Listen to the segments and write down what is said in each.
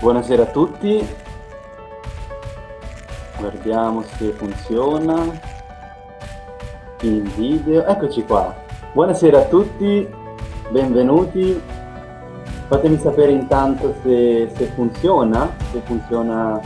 Buonasera a tutti, guardiamo se funziona il video, eccoci qua. Buonasera a tutti, benvenuti. Fatemi sapere intanto se, se funziona, se funziona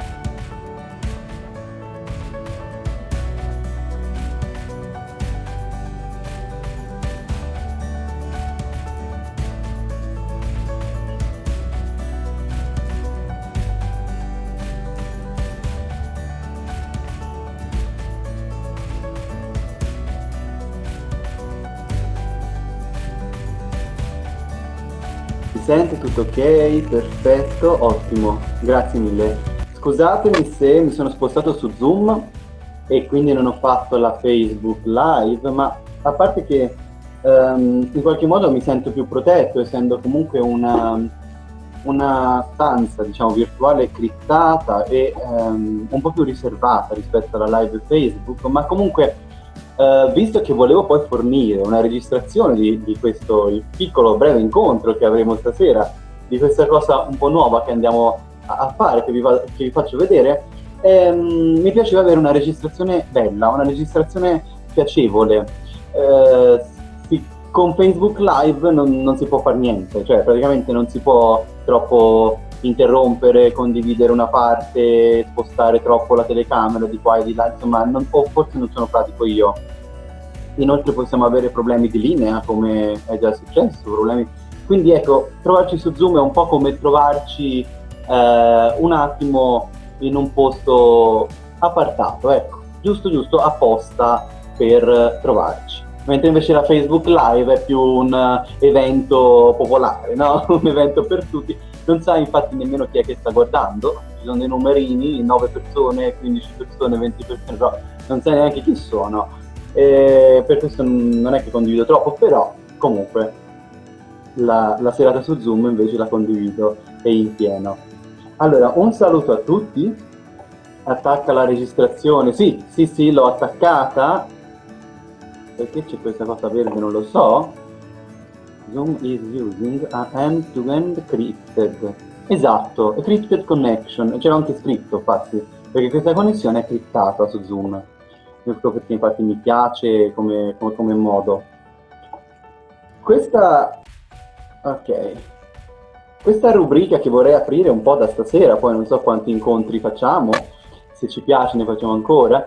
ok? Perfetto, ottimo, grazie mille. Scusatemi se mi sono spostato su Zoom e quindi non ho fatto la Facebook Live, ma a parte che um, in qualche modo mi sento più protetto, essendo comunque una, una stanza, diciamo, virtuale criptata e um, un po' più riservata rispetto alla live Facebook, ma comunque Uh, visto che volevo poi fornire una registrazione di, di, questo piccolo breve incontro che avremo stasera, di questa cosa un po' nuova che andiamo a, fare, che vi, va, che vi, faccio vedere, ehm, mi piaceva avere una registrazione bella, una registrazione piacevole. Uh, sì, con Facebook Live non, non si può fare niente, cioè praticamente non si può troppo interrompere, condividere una parte, spostare troppo la telecamera di qua e di là, insomma, non, o forse non sono pratico io. Inoltre possiamo avere problemi di linea, come è già successo, problemi... Quindi ecco, trovarci su Zoom è un po' come trovarci eh, un attimo in un posto appartato, ecco, giusto giusto apposta per trovarci. Mentre invece la Facebook Live è più un evento popolare, no? un evento per tutti non sai infatti nemmeno chi è che sta guardando, ci sono dei numerini, 9 persone, 15 persone, 20 persone, però non sai neanche chi sono. E per questo non è che condivido troppo, però comunque la, la serata su Zoom invece la condivido e in pieno. Allora, un saluto a tutti, attacca la registrazione, sì, sì, sì, l'ho attaccata, perché c'è questa cosa verde, non lo so, Zoom is using a end-to-end -end. Esatto, crypted connection, c'era anche scritto infatti, perché questa connessione è criptata su Zoom. Questo perché infatti mi piace come, come, come modo. Questa... ok. Questa rubrica che vorrei aprire un po' da stasera, poi non so quanti incontri facciamo, se ci piace ne facciamo ancora,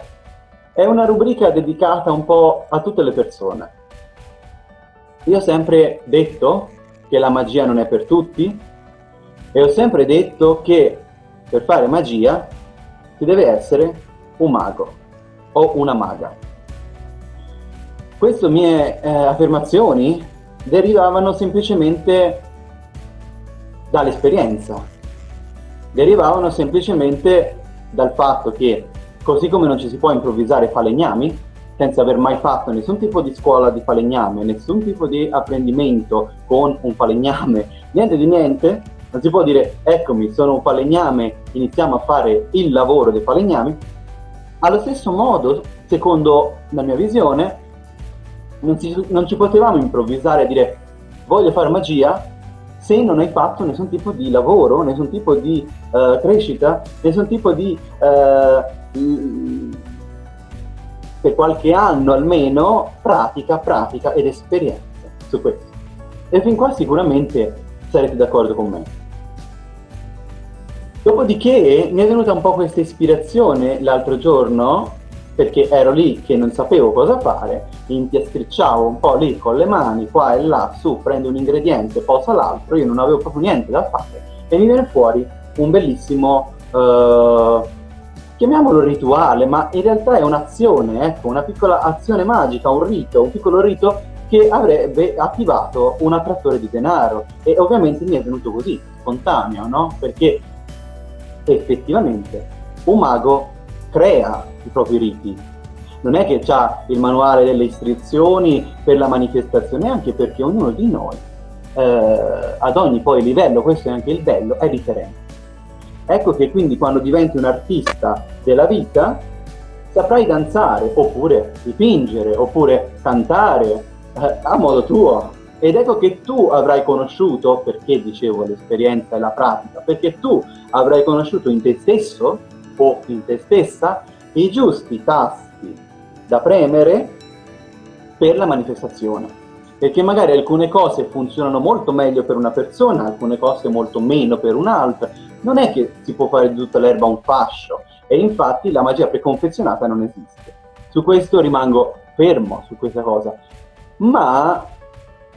è una rubrica dedicata un po' a tutte le persone io ho sempre detto che la magia non è per tutti e ho sempre detto che per fare magia si deve essere un mago o una maga. Queste mie eh, affermazioni derivavano semplicemente dall'esperienza, derivavano semplicemente dal fatto che così come non ci si può improvvisare falegnami, senza aver mai fatto nessun tipo di scuola di falegname, nessun tipo di apprendimento con un falegname, niente di niente, non si può dire eccomi sono un falegname, iniziamo a fare il lavoro dei falegnami. Allo stesso modo, secondo la mia visione, non, si, non ci potevamo improvvisare e dire voglio fare magia se non hai fatto nessun tipo di lavoro, nessun tipo di uh, crescita, nessun tipo di uh, per qualche anno almeno pratica, pratica ed esperienza su questo. E fin qua sicuramente sarete d'accordo con me. Dopodiché mi è venuta un po' questa ispirazione l'altro giorno, perché ero lì che non sapevo cosa fare, impiastricciavo un po' lì con le mani, qua e là, su, prendo un ingrediente, posa l'altro, io non avevo proprio niente da fare, e mi viene fuori un bellissimo uh, chiamiamolo rituale, ma in realtà è un'azione, ecco, una piccola azione magica, un rito, un piccolo rito che avrebbe attivato un attrattore di denaro e ovviamente mi è venuto così, spontaneo, no? Perché effettivamente un mago crea i propri riti. Non è che ha il manuale delle istruzioni per la manifestazione, anche perché ognuno di noi, eh, ad ogni poi livello, questo è anche il bello, è differente. Ecco che quindi quando diventi un artista della vita saprai danzare, oppure dipingere, oppure cantare eh, a modo tuo, Ed ecco che tu avrai conosciuto, perché dicevo l'esperienza e la pratica, perché tu avrai conosciuto in te stesso o in te stessa i giusti tasti da premere per la manifestazione. Perché magari alcune cose funzionano molto meglio per una persona, alcune cose molto meno per un'altra. Non è che si può fare di tutta l'erba un fascio, e infatti la magia preconfezionata non esiste. Su questo rimango fermo, su questa cosa. Ma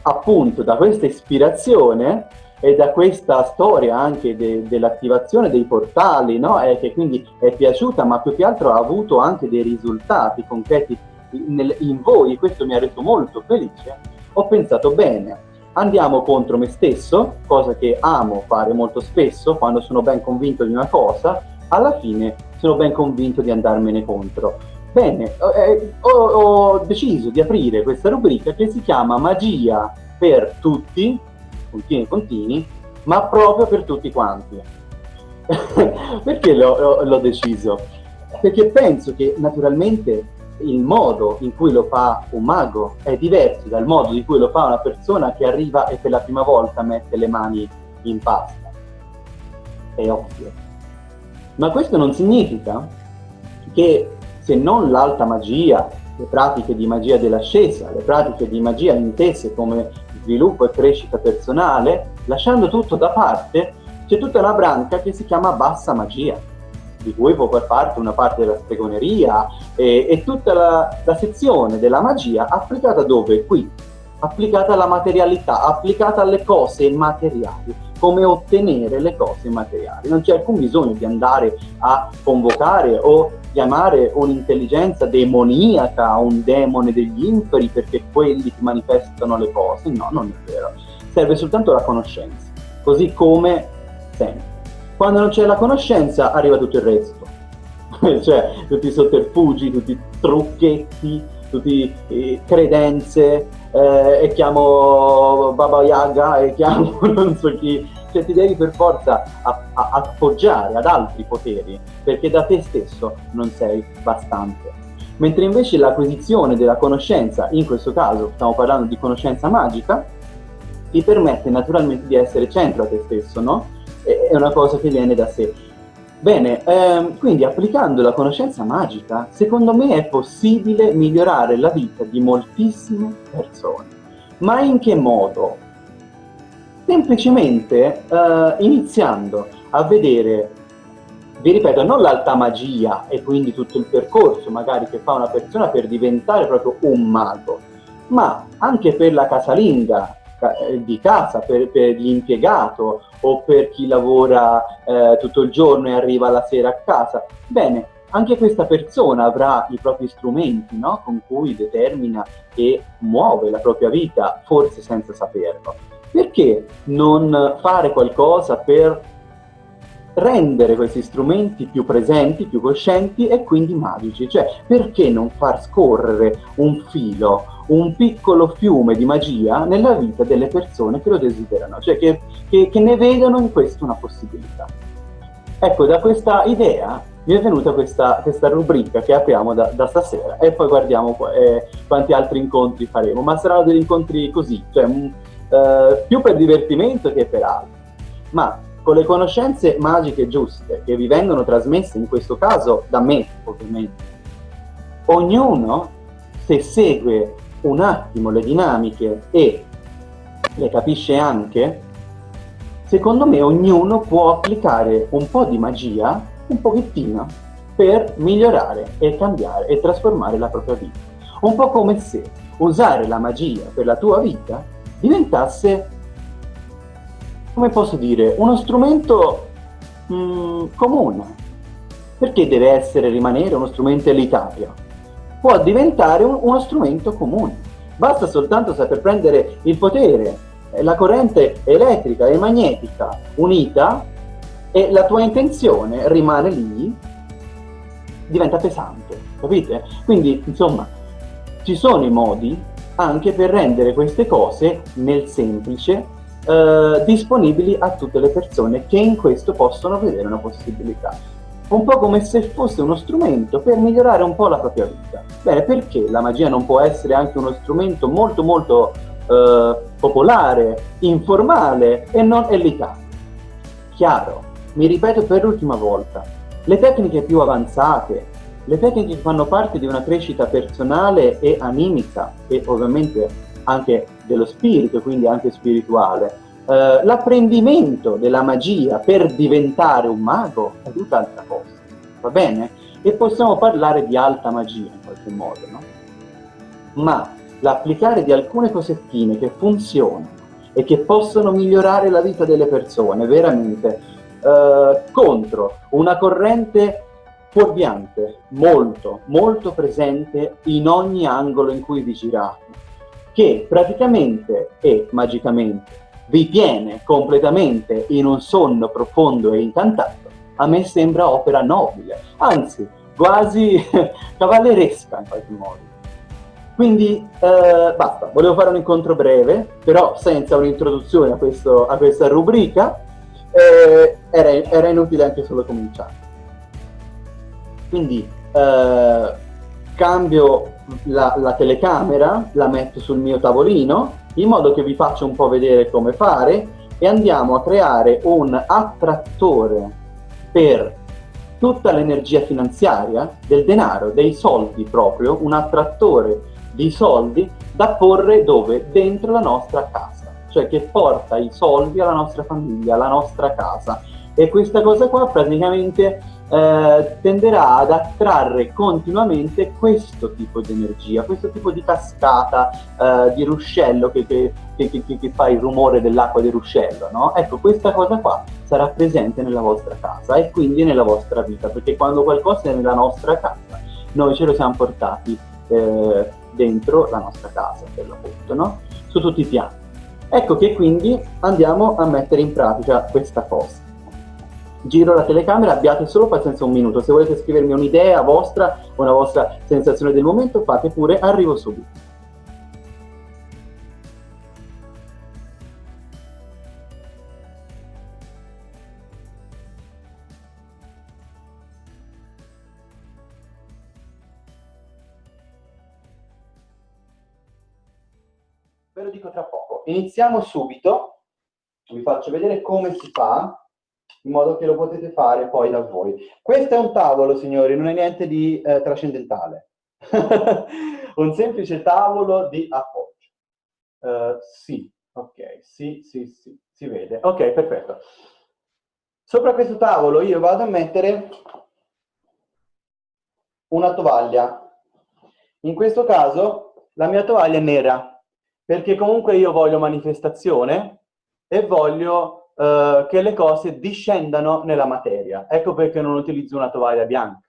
appunto da questa ispirazione e da questa storia anche de, dell'attivazione dei portali, no? e che quindi è piaciuta, ma più che altro ha avuto anche dei risultati concreti in, in voi, questo mi ha reso molto felice, ho pensato bene, andiamo contro me stesso, cosa che amo fare molto spesso quando sono ben convinto di una cosa, alla fine sono ben convinto di andarmene contro. Bene, eh, ho, ho, deciso di aprire questa rubrica che si chiama Magia per tutti, puntini contini, ma proprio per tutti quanti. Perché l'ho deciso? Perché penso che naturalmente il modo in cui lo fa un mago è diverso dal modo in cui lo fa una persona che arriva e per la prima volta mette le mani in pasta. È ovvio. Ma questo non significa che se non l'alta magia, le pratiche di magia dell'ascesa, le pratiche di magia intese come sviluppo e crescita personale, lasciando tutto da parte, c'è tutta una branca che si chiama bassa magia, di cui può far parte una parte della stregoneria e, e tutta la, la sezione della magia applicata dove? Qui, applicata alla materialità, applicata alle cose materiali come ottenere le cose materiali. Non c'è alcun bisogno di andare a convocare o chiamare un'intelligenza demoniaca, un demone degli inferi perché quelli ti manifestano le cose. No, non è vero. Serve soltanto la conoscenza, così come sempre. Quando non c'è la conoscenza arriva tutto il resto. cioè tutti i sotterfugi, tutti i trucchetti, tutte eh, credenze, eh, e chiamo Baba Yaga e chiamo non so chi, cioè ti devi per forza appoggiare ad altri poteri perché da te stesso non sei bastante. Mentre invece l'acquisizione della conoscenza, in questo caso stiamo parlando di conoscenza magica, ti permette naturalmente di essere centro a te stesso, no? È una cosa che viene da sé. Bene, ehm, quindi applicando la conoscenza magica, secondo me è possibile migliorare la vita di moltissime persone. Ma in che modo? Semplicemente eh, iniziando a vedere, vi ripeto, non l'alta magia e quindi tutto il percorso magari che fa una persona per diventare proprio un mago, ma anche per la casalinga, di casa, per, per l'impiegato o per chi lavora eh, tutto il giorno e arriva la sera a casa. Bene, anche questa persona avrà i propri strumenti no? con cui determina e muove la propria vita, forse senza saperlo. Perché non fare qualcosa per rendere questi strumenti più presenti, più coscienti e quindi magici? Cioè, perché non far scorrere un filo un piccolo fiume di magia nella vita delle persone che lo desiderano, cioè che, che, che ne vedono in questo una possibilità. Ecco, da questa idea mi è venuta questa, questa rubrica che apriamo da, da, stasera e poi guardiamo eh, quanti altri incontri faremo, ma saranno degli incontri così, cioè mh, mm, eh, più per divertimento che per altro. Ma con le conoscenze magiche giuste che vi vengono trasmesse in questo caso da me, ovviamente, ognuno se segue un attimo le dinamiche e le capisce anche, secondo me ognuno può applicare un po' di magia, un pochettino, per migliorare e cambiare e trasformare la propria vita. Un po' come se usare la magia per la tua vita diventasse, come posso dire, uno strumento mh, mm, comune. Perché deve essere, rimanere uno strumento elitario? Può diventare un, uno strumento comune. Basta soltanto saper prendere il potere, eh, la corrente elettrica e magnetica unita e la tua intenzione rimane lì, diventa pesante, capite? Quindi, insomma, ci sono i modi anche per rendere queste cose nel semplice eh, disponibili a tutte le persone che in questo possono vedere una possibilità un po' come se fosse uno strumento per migliorare un po' la propria vita. Bene, perché la magia non può essere anche uno strumento molto molto eh, popolare, informale e non elitario. Chiaro, mi ripeto per l'ultima volta, le tecniche più avanzate, le tecniche che fanno parte di una crescita personale e animica e ovviamente anche dello spirito, quindi anche spirituale, eh, l'apprendimento della magia per diventare un mago è tutt'altra cosa, va bene? E possiamo parlare di alta magia in qualche modo, no? Ma l'applicare di alcune cosettine che funzionano e che possono migliorare la vita delle persone veramente eh, contro una corrente fuorviante, molto, molto presente in ogni angolo in cui vi girate, che praticamente e magicamente vi tiene completamente in un sonno profondo e incantato, a me sembra opera nobile, anzi quasi cavalleresca in qualche modo. Quindi eh, basta, volevo fare un incontro breve, però senza un'introduzione a, a, questa rubrica, eh, era, era, inutile anche solo cominciare. Quindi eh, cambio la, la telecamera, la metto sul mio tavolino, in modo che vi faccia un po' vedere come fare e andiamo a creare un attrattore per tutta l'energia finanziaria, del denaro, dei soldi proprio, un attrattore di soldi da porre dove? Dentro la nostra casa, cioè che porta i soldi alla nostra famiglia, alla nostra casa. E questa cosa qua praticamente eh, tenderà ad attrarre continuamente questo tipo di energia, questo tipo di cascata eh, di ruscello che, che, che, che, fa il rumore dell'acqua del ruscello, no? Ecco, questa cosa qua sarà presente nella vostra casa e quindi nella vostra vita, perché quando qualcosa è nella nostra casa, noi ce lo siamo portati eh, dentro la nostra casa, per l'appunto, no? Su tutti i piani. Ecco che quindi andiamo a mettere in pratica questa cosa. Giro la telecamera, abbiate solo pazienza un minuto. Se volete scrivermi un'idea vostra, una vostra sensazione del momento, fate pure, arrivo subito. Ve lo dico tra poco. Iniziamo subito, vi faccio vedere come si fa, in modo che lo potete fare poi da voi. Questo è un tavolo, signori, non è niente di eh, trascendentale. un semplice tavolo di appoggio. Uh, sì, ok, sì, sì, sì, si vede. Ok, perfetto. Sopra questo tavolo io vado a mettere una tovaglia. In questo caso la mia tovaglia è nera, perché comunque io voglio manifestazione e voglio eh, che le cose discendano nella materia. Ecco perché non utilizzo una tovaglia bianca.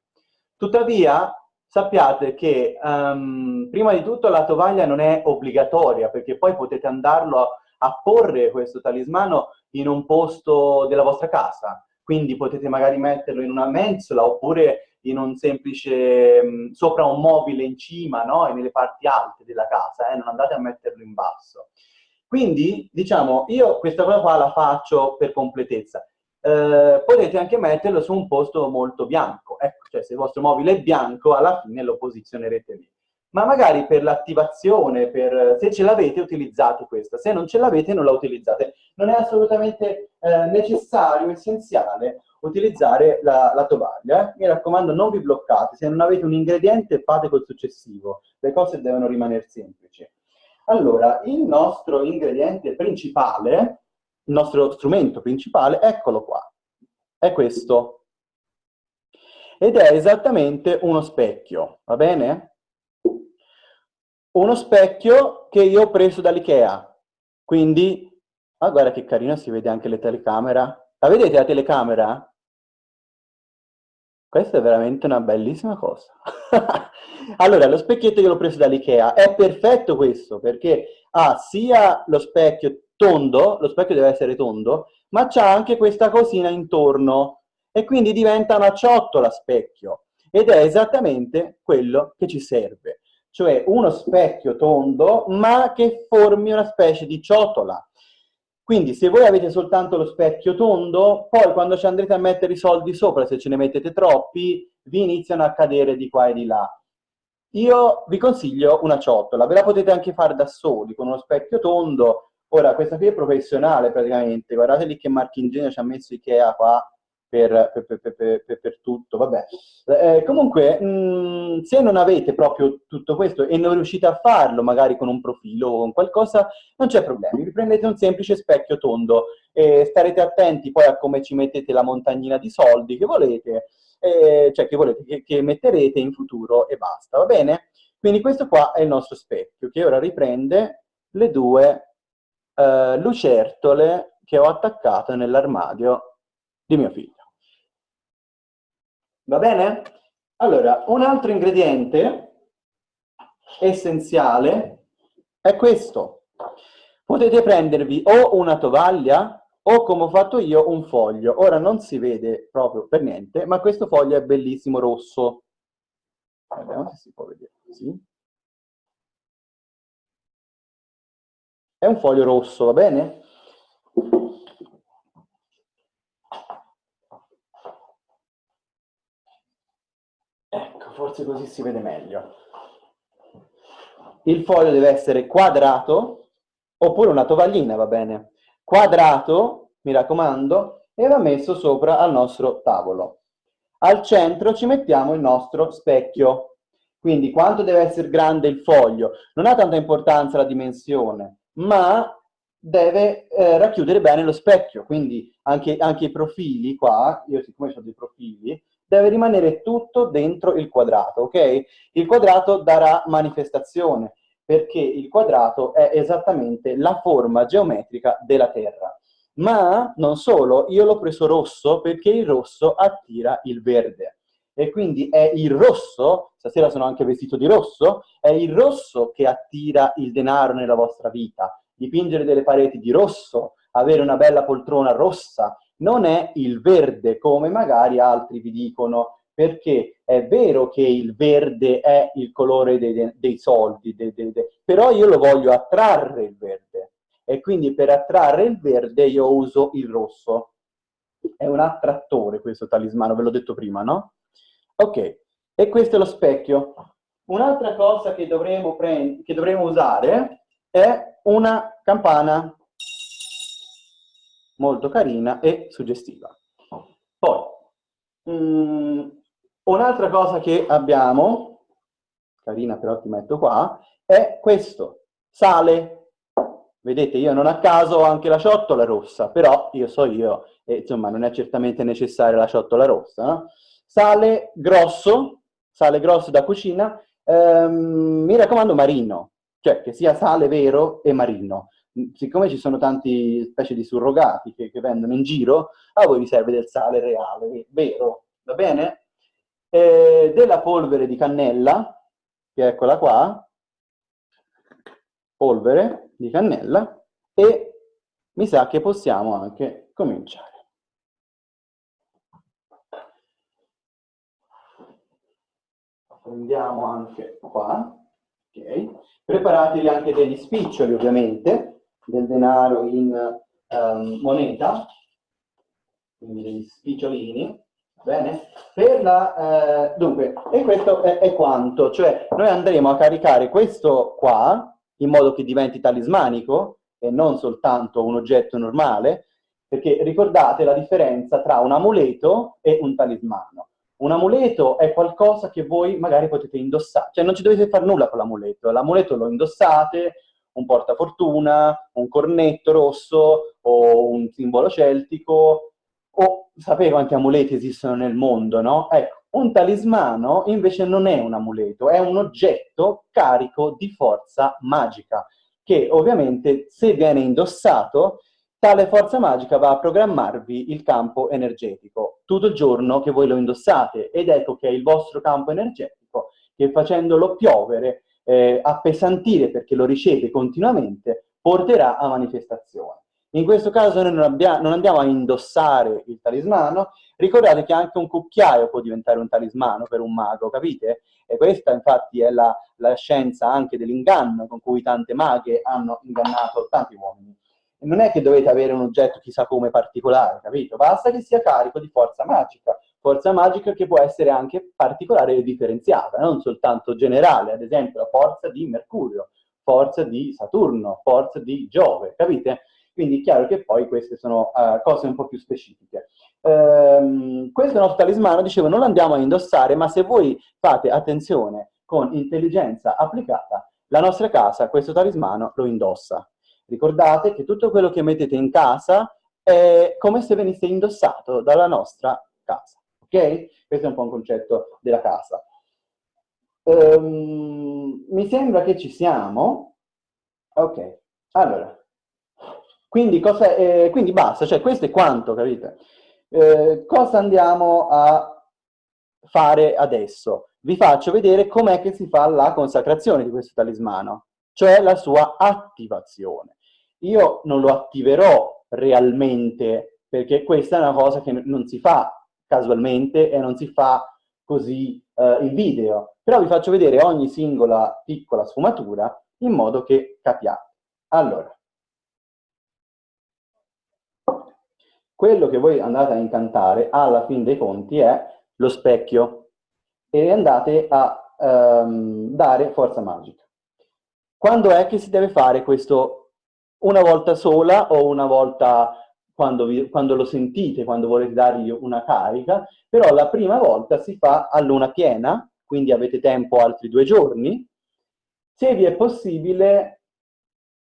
Tuttavia, sappiate che um, prima di tutto la tovaglia non è obbligatoria, perché poi potete andarlo a, a porre questo talismano in un posto della vostra casa. Quindi potete magari metterlo in una mensola oppure in un semplice, mh, sopra un mobile in cima, no? E nelle parti alte della casa, eh? non andate a metterlo in basso. Quindi, diciamo, io questa cosa qua la faccio per completezza. Eh, potete anche metterlo su un posto molto bianco, ecco, cioè se il vostro mobile è bianco, alla fine lo posizionerete lì. Ma magari per l'attivazione, per, se ce l'avete, utilizzate questa. Se non ce l'avete, non la utilizzate. Non è assolutamente eh, necessario, essenziale, utilizzare la, la tovaglia. Mi raccomando, non vi bloccate, se non avete un ingrediente fate col successivo, le cose devono rimanere semplici. Allora, il nostro ingrediente principale, il nostro strumento principale, eccolo qua, è questo. Ed è esattamente uno specchio, va bene? Uno specchio che io ho preso dall'Ikea, quindi, ah guarda che carino, si vede anche le telecamera. La vedete la telecamera? Questa è veramente una bellissima cosa. allora, lo specchietto che l'ho preso dall'Ikea. È perfetto questo, perché ha sia lo specchio tondo, lo specchio deve essere tondo, ma c'ha anche questa cosina intorno, e quindi diventa una ciotola specchio, ed è esattamente quello che ci serve, cioè uno specchio tondo, ma che formi una specie di ciotola, quindi se voi avete soltanto lo specchio tondo, poi quando ci andrete a mettere i soldi sopra, se ce ne mettete troppi, vi iniziano a cadere di qua e di là. Io vi consiglio una ciotola, ve la potete anche fare da soli, con uno specchio tondo. Ora, questa qui è professionale praticamente, guardate lì che marchingegno ci ha messo Ikea qua per, per, per, per tutto, vabbè. Eh, comunque, mh, mm, se non avete proprio tutto questo e non riuscite a farlo, magari con un profilo o con qualcosa, non c'è problema, vi prendete un semplice specchio tondo e starete attenti poi a come ci mettete la montagnina di soldi che volete, eh, cioè che volete, che, che metterete in futuro e basta, va bene? Quindi questo qua è il nostro specchio, che ora riprende le due eh, lucertole che ho attaccato nell'armadio di mio figlio. Va bene? Allora, un altro ingrediente essenziale è questo. Potete prendervi o una tovaglia o come ho fatto io un foglio. Ora non si vede proprio per niente, ma questo foglio è bellissimo rosso. Vediamo se si può vedere così. È un foglio rosso, va bene? Ecco, forse così si vede meglio. Il foglio deve essere quadrato, oppure una tovaglina, va bene? Quadrato, mi raccomando, e va messo sopra al nostro tavolo. Al centro ci mettiamo il nostro specchio. Quindi quanto deve essere grande il foglio? Non ha tanta importanza la dimensione, ma deve eh, racchiudere bene lo specchio. Quindi anche, anche i profili qua, io siccome ho dei profili, deve rimanere tutto dentro il quadrato, ok? Il quadrato darà manifestazione, perché il quadrato è esattamente la forma geometrica della Terra. Ma non solo, io l'ho preso rosso perché il rosso attira il verde. E quindi è il rosso, stasera sono anche vestito di rosso, è il rosso che attira il denaro nella vostra vita. Dipingere delle pareti di rosso, avere una bella poltrona rossa, non è il verde come magari altri vi dicono, perché è vero che il verde è il colore dei, dei soldi, dei, dei, però io lo voglio attrarre il verde e quindi per attrarre il verde io uso il rosso. È un attrattore questo talismano, ve l'ho detto prima, no? Ok, e questo è lo specchio. Un'altra cosa che dovremo, che dovremo usare è una campana molto carina e suggestiva. Poi, mm, un'altra cosa che abbiamo, carina però ti metto qua, è questo, sale. Vedete, io non a caso ho anche la ciotola rossa, però io so io, e insomma non è certamente necessaria la ciotola rossa. No? Sale grosso, sale grosso da cucina, ehm, mi raccomando marino, cioè che sia sale vero e marino siccome ci sono tanti specie di surrogati che, che, vendono in giro, a voi vi serve del sale reale, vero, va bene? Eh, della polvere di cannella, che eccola qua, polvere di cannella, e mi sa che possiamo anche cominciare. Prendiamo anche qua, ok? Preparatevi anche degli spiccioli ovviamente, del denaro in um, moneta, quindi degli spicciolini, bene? La, eh, dunque, e questo è, è, quanto, cioè noi andremo a caricare questo qua, in modo che diventi talismanico, e non soltanto un oggetto normale, perché ricordate la differenza tra un amuleto e un talismano. Un amuleto è qualcosa che voi magari potete indossare, cioè non ci dovete fare nulla con l'amuleto, l'amuleto lo indossate, un portafortuna, un cornetto rosso o un simbolo celtico, o sapete quanti amuleti esistono nel mondo, no? Ecco, un talismano invece non è un amuleto, è un oggetto carico di forza magica, che ovviamente se viene indossato, tale forza magica va a programmarvi il campo energetico tutto il giorno che voi lo indossate, ed ecco che è il vostro campo energetico che facendolo piovere eh, appesantire perché lo riceve continuamente, porterà a manifestazione. In questo caso noi non, abbiamo, non, andiamo a indossare il talismano, ricordate che anche un cucchiaio può diventare un talismano per un mago, capite? E questa infatti è la, la scienza anche dell'inganno con cui tante maghe hanno ingannato tanti uomini. Non è che dovete avere un oggetto chissà come particolare, capito? Basta che sia carico di forza magica. forza magica che può essere anche particolare e differenziata, non soltanto generale, ad esempio la forza di Mercurio, forza di Saturno, forza di Giove, capite? Quindi è chiaro che poi queste sono uh, cose un po' più specifiche. Um, questo nostro talismano, dicevo, non lo andiamo a indossare, ma se voi fate attenzione con intelligenza applicata, la nostra casa questo talismano lo indossa. Ricordate che tutto quello che mettete in casa è come se venisse indossato dalla nostra casa, ok? Questo è un po' un concetto della casa. Um, mi sembra che ci siamo. Ok, allora. Quindi, cosa, eh, quindi basta, cioè questo è quanto, capite? Eh, cosa andiamo a fare adesso? Vi faccio vedere com'è che si fa la consacrazione di questo talismano, cioè la sua attivazione. Io non lo attiverò realmente, perché questa è una cosa che non si fa casualmente e non si fa così eh, in video, però vi faccio vedere ogni singola piccola sfumatura in modo che capiate. Allora, quello che voi andate a incantare alla fin dei conti è lo specchio e andate a um, dare forza magica. Quando è che si deve fare questo una volta sola o una volta quando, vi, quando, lo sentite, quando volete dargli una carica, però la prima volta si fa a luna piena, quindi avete tempo altri due giorni. Se vi è possibile,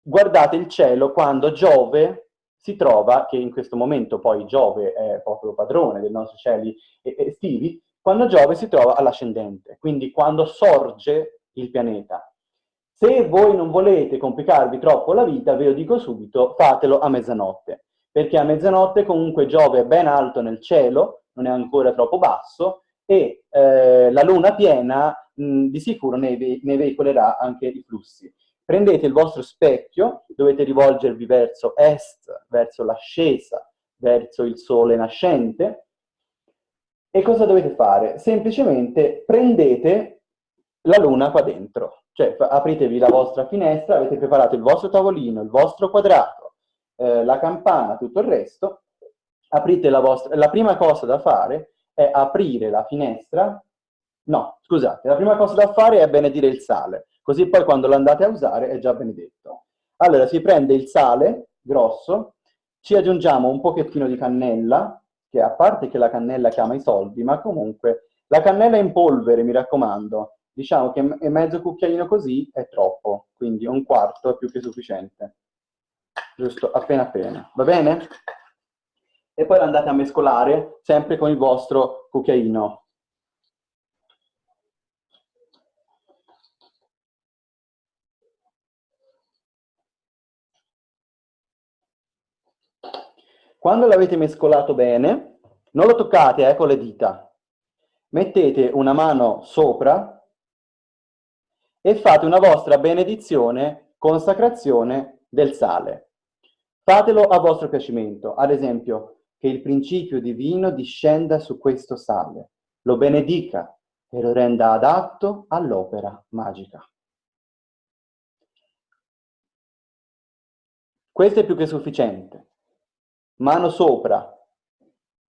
guardate il cielo quando Giove si trova, che in questo momento poi Giove è proprio padrone dei nostri cieli estivi, quando Giove si trova all'ascendente, quindi quando sorge il pianeta. Se voi non volete complicarvi troppo la vita, ve lo dico subito, fatelo a mezzanotte, perché a mezzanotte comunque Giove è ben alto nel cielo, non è ancora troppo basso, e eh, la luna piena mh, di sicuro ne, ve ne veicolerà anche i flussi. Prendete il vostro specchio, dovete rivolgervi verso est, verso l'ascesa, verso il sole nascente, e cosa dovete fare? Semplicemente prendete la luna qua dentro, cioè, apritevi la vostra finestra, avete preparato il vostro tavolino, il vostro quadrato, eh, la campana, tutto il resto, aprite la vostra... La prima cosa da fare è aprire la finestra, no, scusate, la prima cosa da fare è benedire il sale, così poi quando lo andate a usare è già benedetto. Allora, si prende il sale grosso, ci aggiungiamo un pochettino di cannella, che a parte che la cannella chiama i soldi, ma comunque la cannella in polvere, mi raccomando, diciamo che mezzo cucchiaino così è troppo, quindi un quarto è più che sufficiente. Giusto, appena appena, va bene? E poi andate a mescolare sempre con il vostro cucchiaino. Quando l'avete mescolato bene, non lo toccate eh, con le dita. Mettete una mano sopra e fate una vostra benedizione, consacrazione del sale. Fatelo a vostro piacimento, ad esempio, che il principio divino discenda su questo sale, lo benedica e lo renda adatto all'opera magica. Questo è più che sufficiente. Mano sopra,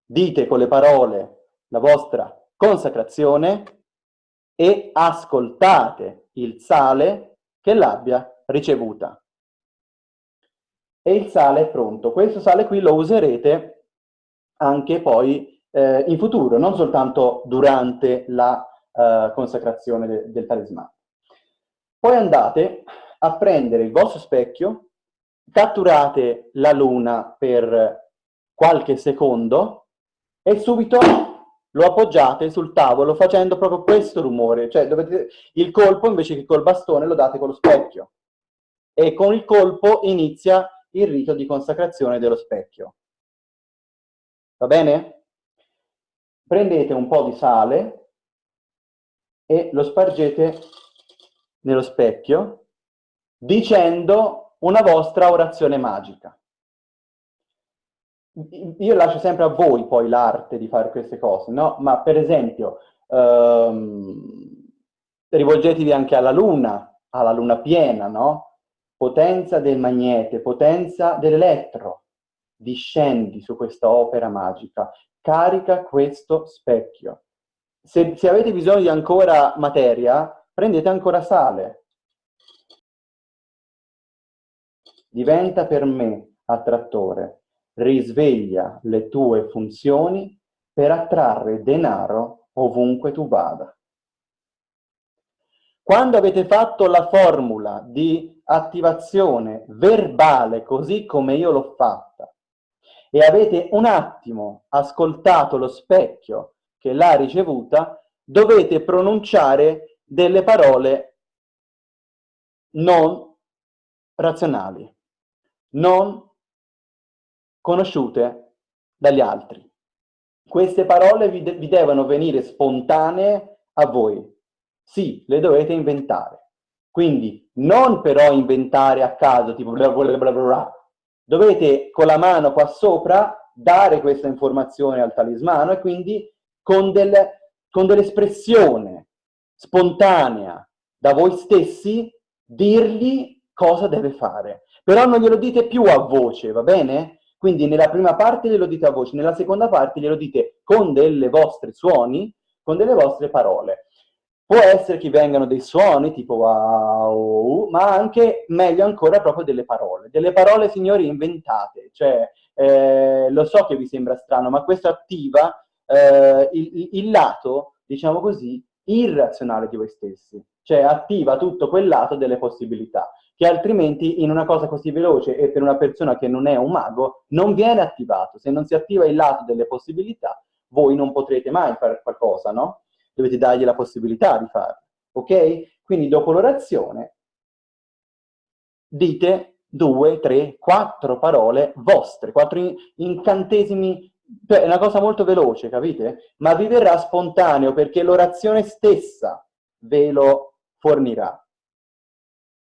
dite con le parole la vostra consacrazione e ascoltate il sale che l'abbia ricevuta. E il sale è pronto. Questo sale qui lo userete anche poi eh, in futuro, non soltanto durante la eh, consacrazione de del talismano. Poi andate a prendere il vostro specchio, catturate la luna per qualche secondo e subito lo appoggiate sul tavolo facendo proprio questo rumore, cioè dovete, il colpo invece che col bastone lo date con lo specchio e con il colpo inizia il rito di consacrazione dello specchio. Va bene? Prendete un po' di sale e lo spargete nello specchio dicendo una vostra orazione magica io lascio sempre a voi poi l'arte di fare queste cose, no? Ma per esempio, ehm, rivolgetevi anche alla luna, alla luna piena, no? Potenza del magnete, potenza dell'elettro, discendi su questa opera magica, carica questo specchio. Se, se avete bisogno di ancora materia, prendete ancora sale. Diventa per me attrattore, risveglia le tue funzioni per attrarre denaro ovunque tu vada. Quando avete fatto la formula di attivazione verbale così come io l'ho fatta e avete un attimo ascoltato lo specchio che l'ha ricevuta, dovete pronunciare delle parole non razionali, non conosciute dagli altri. Queste parole vi, de vi devono venire spontanee a voi. Sì, le dovete inventare. Quindi non però inventare a caso, tipo bla bla bla bla. Dovete con la mano qua sopra dare questa informazione al talismano e quindi con, del, con dell'espressione spontanea da voi stessi dirgli cosa deve fare. Però non glielo dite più a voce, va bene? Quindi nella prima parte glielo dite a voce, nella seconda parte glielo dite con delle vostre suoni, con delle vostre parole. Può essere che vengano dei suoni tipo wow, ma anche, meglio ancora, proprio delle parole. Delle parole, signori, inventate. Cioè, eh, lo so che vi sembra strano, ma questo attiva eh, il, il lato, diciamo così, irrazionale di voi stessi. Cioè, attiva tutto quel lato delle possibilità che altrimenti in una cosa così veloce e per una persona che non è un mago non viene attivato. Se non si attiva il lato delle possibilità, voi non potrete mai fare qualcosa, no? dovete dargli la possibilità di farlo, ok? Quindi dopo l'orazione dite due, tre, quattro parole vostre, quattro incantesimi, è una cosa molto veloce, capite? Ma vi verrà spontaneo perché l'orazione stessa ve lo fornirà.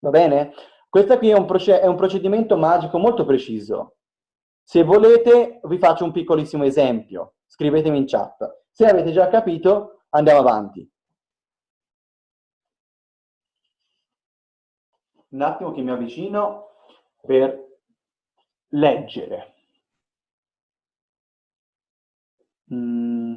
Va bene? Questo qui è un, è un procedimento magico molto preciso. Se volete vi faccio un piccolissimo esempio, scrivetemi in chat. Se avete già capito, Andiamo avanti. Un attimo che mi avvicino per leggere. Mm.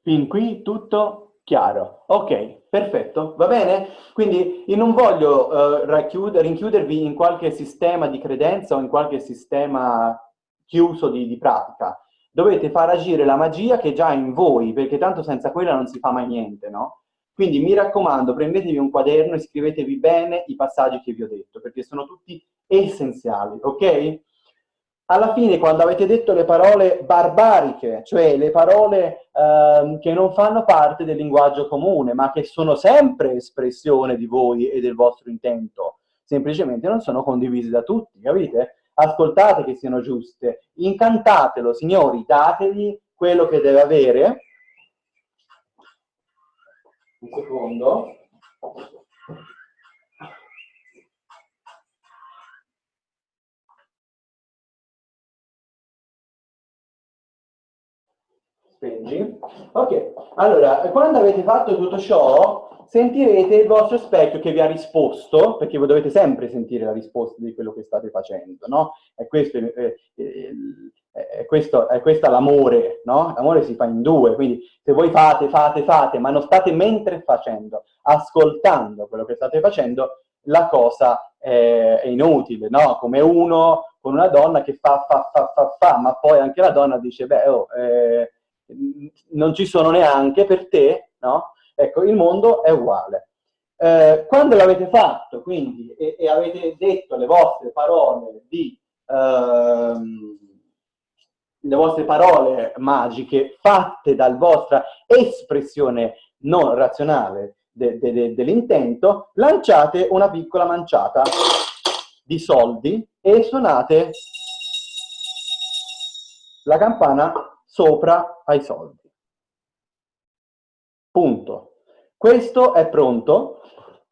Fin qui tutto chiaro. Ok, perfetto, va bene? Quindi io non voglio uh, rinchiudervi in qualche sistema di credenza o in qualche sistema chiuso di, di pratica dovete far agire la magia che è già in voi, perché tanto senza quella non si fa mai niente, no? Quindi mi raccomando, prendetevi un quaderno e scrivetevi bene i passaggi che vi ho detto, perché sono tutti essenziali, ok? Alla fine, quando avete detto le parole barbariche, cioè le parole ehm, che non fanno parte del linguaggio comune, ma che sono sempre espressione di voi e del vostro intento, semplicemente non sono condivise da tutti, capite? ascoltate che siano giuste, incantatelo, signori, dategli quello che deve avere. Un secondo. Speggi. Ok, allora, quando avete fatto tutto ciò, sentirete il vostro specchio che vi ha risposto, perché voi dovete sempre sentire la risposta di quello che state facendo, no? E questo, è, è, è, questo, è questa l'amore, no? L'amore si fa in due, quindi se voi fate, fate, fate, ma non state mentre facendo, ascoltando quello che state facendo, la cosa è, inutile, no? Come uno con una donna che fa, fa, fa, fa, fa, ma poi anche la donna dice, beh, oh, eh, non ci sono neanche per te, no? Ecco, il mondo è uguale. Eh, quando l'avete fatto, quindi, e, e, avete detto le vostre parole di... Ehm, le vostre parole magiche fatte dalla vostra espressione non razionale de, de, de, dell'intento, lanciate una piccola manciata di soldi e suonate la campana sopra ai soldi. Punto. Questo è pronto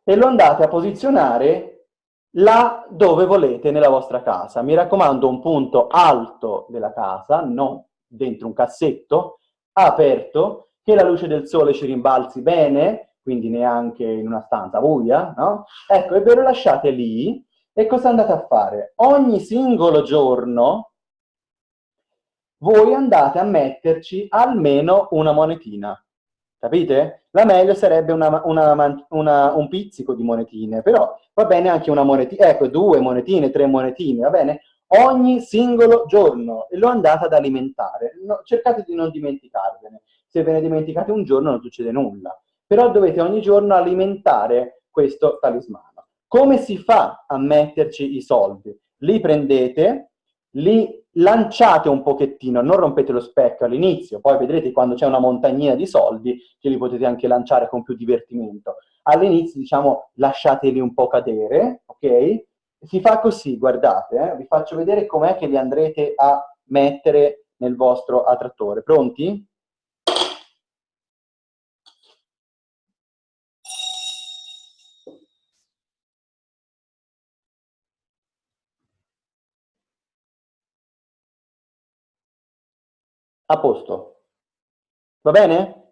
e lo andate a posizionare là dove volete nella vostra casa. Mi raccomando un punto alto della casa, non dentro un cassetto, aperto, che la luce del sole ci rimbalzi bene, quindi neanche in una stanza buia, no? Ecco, e ve lo lasciate lì, e cosa andate a fare? Ogni singolo giorno, voi andate a metterci almeno una monetina. Capite? La meglio sarebbe una, una, una, un pizzico di monetine, però va bene anche una monetina, ecco, due monetine, tre monetine, va bene? Ogni singolo giorno e lo andate ad alimentare. No, cercate di non dimenticarvene. Se ve ne dimenticate un giorno non succede nulla. Però dovete ogni giorno alimentare questo talismano. Come si fa a metterci i soldi? Li prendete, li lanciate un pochettino, non rompete lo specchio all'inizio, poi vedrete quando c'è una montagnina di soldi che li potete anche lanciare con più divertimento. All'inizio, diciamo, lasciateli un po' cadere, ok? Si fa così, guardate, eh? vi faccio vedere com'è che li andrete a mettere nel vostro attrattore. Pronti? A posto. Va bene?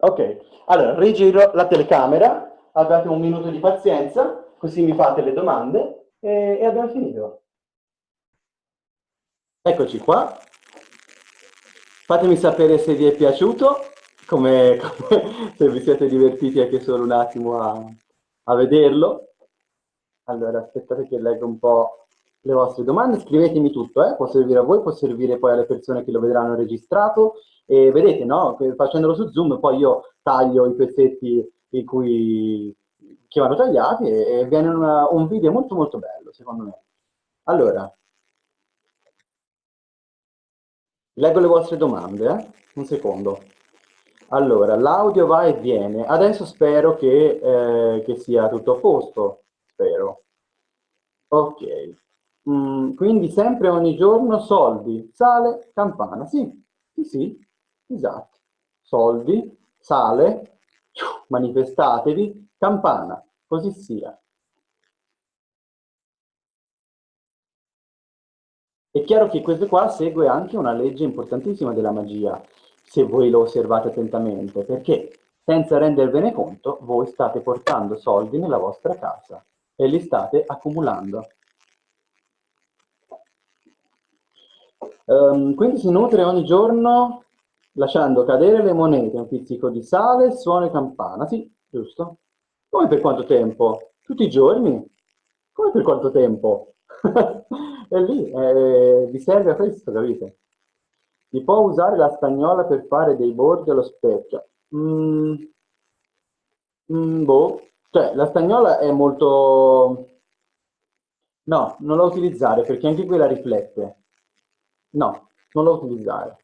Ok, allora rigiro la telecamera, abbiate un minuto di pazienza, così mi fate le domande e, e abbiamo finito. Eccoci qua. Fatemi sapere se vi è piaciuto, come, come, se vi siete divertiti anche solo un attimo a, a vederlo. Allora, aspettate che leggo un po' le vostre domande, scrivetemi tutto, eh? può servire a voi, può servire poi alle persone che lo vedranno registrato e vedete, no? facendolo su Zoom poi io taglio i pezzetti in cui, che vanno tagliati e, e viene una, un video molto molto bello, secondo me. Allora, leggo le vostre domande, eh? un secondo. Allora, l'audio va e viene, adesso spero che, eh, che sia tutto a posto, spero. Ok. Mm, quindi sempre ogni giorno soldi, sale, campana. Sì, sì, sì, esatto. Soldi, sale, manifestatevi, campana, così sia. È chiaro che questo qua segue anche una legge importantissima della magia, se voi lo osservate attentamente, perché senza rendervene conto, voi state portando soldi nella vostra casa e li state accumulando. Um, quindi si nutre ogni giorno lasciando cadere le monete, un pizzico di sale, suono e campana. Sì, giusto? Come per quanto tempo? Tutti i giorni? Come per quanto tempo? è lì, eh, vi serve a questo, capite? Si può usare la stagnola per fare dei bordi allo specchio? Mm, mm, boh, cioè la stagnola è molto... No, non la utilizzare perché anche quella riflette. No, non lo utilizzare.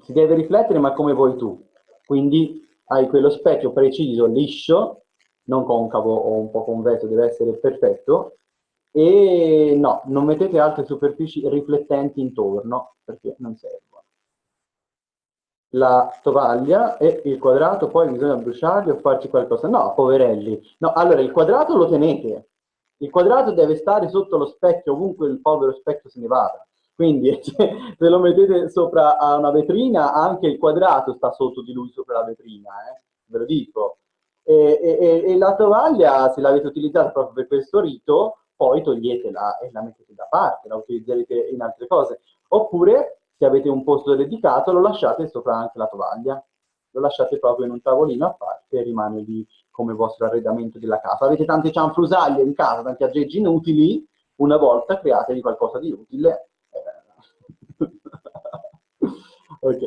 Si deve riflettere ma come vuoi tu. Quindi hai quello specchio preciso, liscio, non concavo o un po' convesso, deve essere perfetto. E no, non mettete altre superfici riflettenti intorno perché non servono. La tovaglia e il quadrato poi bisogna bruciarli o farci qualcosa. No, poverelli. No, allora il quadrato lo tenete. Il quadrato deve stare sotto lo specchio ovunque il povero specchio se ne vada. Quindi se lo mettete sopra a una vetrina, anche il quadrato sta sotto di lui sopra la vetrina, eh? ve lo dico. E, e, e la tovaglia, se l'avete utilizzata proprio per questo rito, poi toglietela e la mettete da parte, la utilizzerete in altre cose. Oppure, se avete un posto dedicato, lo lasciate sopra anche la tovaglia. Lo lasciate proprio in un tavolino a parte e rimane lì come vostro arredamento della casa. Avete tante cianfrusaglie in casa, tanti aggeggi inutili, una volta createvi qualcosa di utile ok.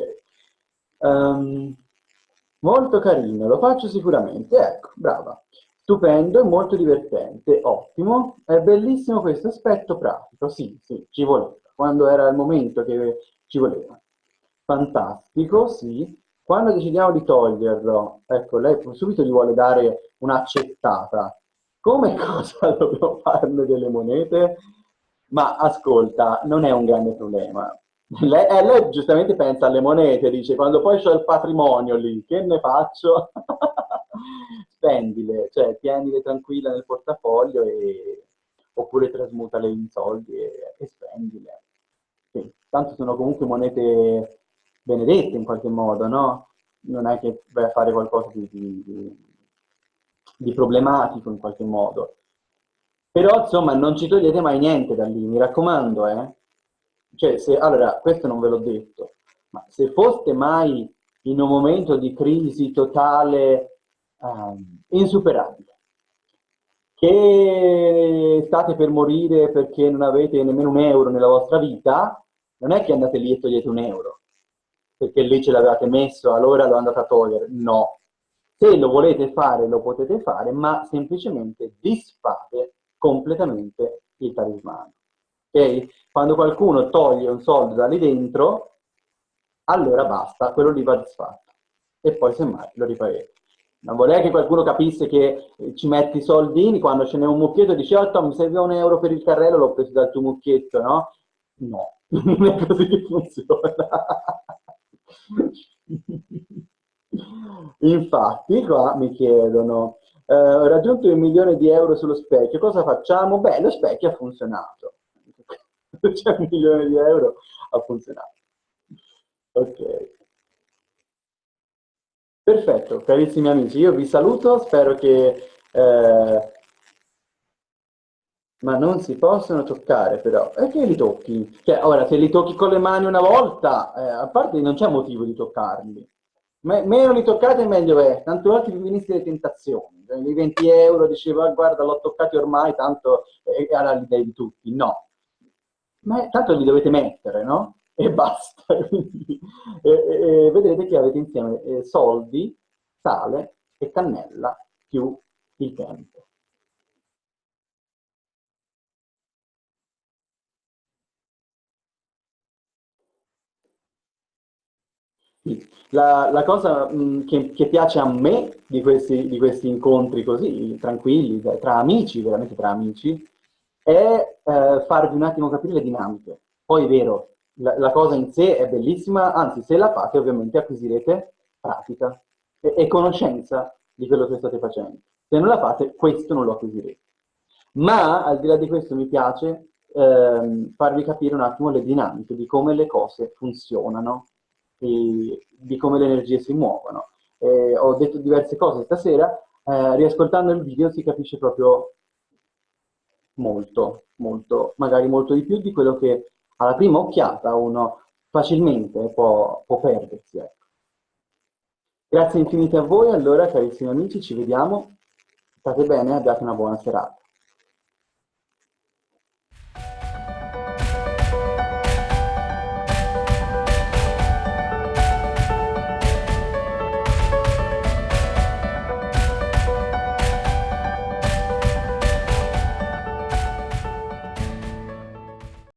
Um, molto carino, lo faccio sicuramente. Ecco, brava. Stupendo molto divertente, ottimo. È bellissimo questo aspetto pratico, sì, sì, ci voleva. Quando era il momento che ci voleva. Fantastico, sì. Quando decidiamo di toglierlo, ecco, lei subito gli vuole dare un'accettata. Come cosa dobbiamo farne delle monete? Ma ascolta, non è un grande problema. Lei, eh, lei giustamente pensa alle monete, dice, quando poi c'ho il patrimonio lì, che ne faccio? Spendile, cioè tienile tranquilla nel portafoglio e... oppure trasmutale in soldi e, e spendile. Sì. Tanto sono comunque monete benedette in qualche modo, no? Non è che vai a fare qualcosa di, di, di problematico in qualche modo. Però, insomma, non ci togliete mai niente da lì, mi raccomando, eh? Cioè se, allora, questo non ve l'ho detto, ma se foste mai in un momento di crisi totale um, insuperabile, che state per morire perché non avete nemmeno un euro nella vostra vita, non è che andate lì e togliete un euro, perché lì ce l'avevate messo, allora lo andate a togliere. No. Se lo volete fare, lo potete fare, ma semplicemente disfate completamente il talismano. Quando qualcuno toglie un soldo da lì dentro, allora basta, quello lì va disfatto. E poi semmai lo riparete. Non vorrei che qualcuno capisse che ci metti i soldini quando ce n'è un mucchietto e dici oh Tom, mi serve un euro per il carrello, l'ho preso dal tuo mucchietto, no? No, non è così che funziona. Infatti, qua mi chiedono, eh, ho raggiunto il milione di euro sullo specchio, cosa facciamo? Beh, lo specchio ha funzionato. C'è un milione di euro, ha funzionato. Ok. Perfetto, carissimi amici, io vi saluto, spero che... Eh, ma non si possono toccare però. E che li tocchi? Cioè, ora, se li tocchi con le mani una volta, eh, a parte non c'è motivo di toccarli. Me meno li toccate meglio è, tanto altri vi veniste le tentazioni. Cioè, I 20 euro diceva, ah, guarda, l'ho toccati ormai, tanto eh, era l'idea di tutti. No. Ma tanto li dovete mettere, no? E basta. E, e, vedrete che avete insieme eh, soldi, sale e cannella più il tempo. La, la cosa mh, che, che, piace a me di questi, di questi, incontri così, tranquilli, tra amici, veramente tra amici, è eh, farvi un attimo capire le dinamiche. Poi è vero, la, la, cosa in sé è bellissima, anzi se la fate ovviamente acquisirete pratica e, e conoscenza di quello che state facendo. Se non la fate, questo non lo acquisirete. Ma al di là di questo mi piace ehm, farvi capire un attimo le dinamiche di come le cose funzionano di, di come le energie si muovono. Eh, ho detto diverse cose stasera, eh, riascoltando il video si capisce proprio molto, molto, magari molto di più di quello che alla prima occhiata uno facilmente può, può perdersi. Ecco. Grazie infinite a voi, allora carissimi amici, ci vediamo, state bene, abbiate una buona serata.